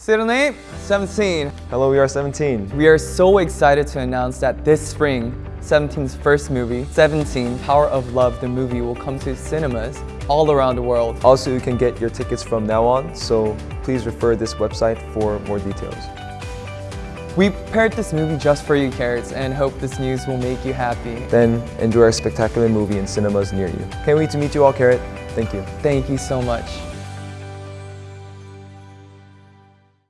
Sydney, 17. Hello, we are 17. We are so excited to announce that this spring, 17's first movie, 17 Power of Love, the movie, will come to cinemas all around the world. Also, you can get your tickets from now on, so please refer this website for more details. We prepared this movie just for you, Carats, and hope this news will make you happy. Then enjoy our spectacular movie in cinemas near you. Can't wait to meet you all, Carat. Thank you. Thank you so much.